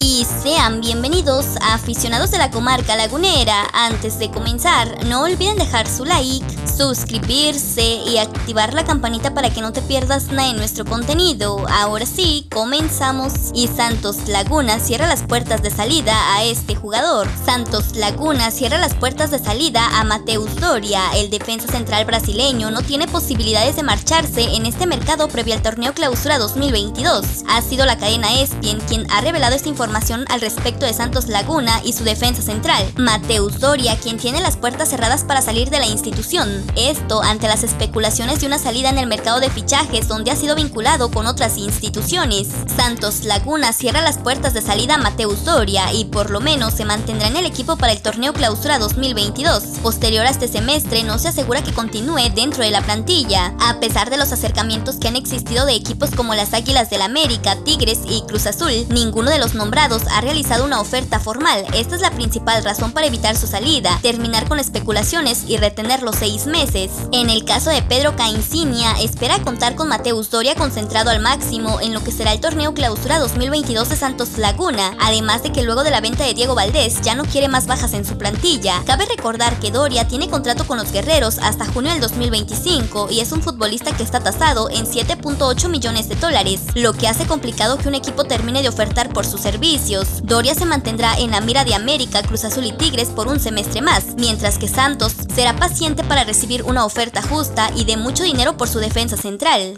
Y sean bienvenidos a aficionados de la comarca lagunera. Antes de comenzar, no olviden dejar su like, suscribirse y activar la campanita para que no te pierdas nada de nuestro contenido. Ahora sí, comenzamos. Y Santos Laguna cierra las puertas de salida a este jugador. Santos Laguna cierra las puertas de salida a Mateus Doria. El defensa central brasileño no tiene posibilidades de marcharse en este mercado previo al torneo clausura 2022. Ha sido la cadena ESPN quien ha revelado esta información información al respecto de Santos Laguna y su defensa central, Mateus Doria, quien tiene las puertas cerradas para salir de la institución. Esto ante las especulaciones de una salida en el mercado de fichajes donde ha sido vinculado con otras instituciones. Santos Laguna cierra las puertas de salida a Mateus Doria y por lo menos se mantendrá en el equipo para el torneo clausura 2022. Posterior a este semestre no se asegura que continúe dentro de la plantilla, a pesar de los acercamientos que han existido de equipos como las Águilas del América, Tigres y Cruz Azul, ninguno de los nombres ha realizado una oferta formal. Esta es la principal razón para evitar su salida, terminar con especulaciones y retenerlo seis meses. En el caso de Pedro Caincinia, espera contar con Mateus Doria concentrado al máximo en lo que será el torneo clausura 2022 de Santos Laguna, además de que luego de la venta de Diego Valdés ya no quiere más bajas en su plantilla. Cabe recordar que Doria tiene contrato con los guerreros hasta junio del 2025 y es un futbolista que está tasado en 7.8 millones de dólares, lo que hace complicado que un equipo termine de ofertar por su servicio Doria se mantendrá en la mira de América, Cruz Azul y Tigres por un semestre más, mientras que Santos será paciente para recibir una oferta justa y de mucho dinero por su defensa central.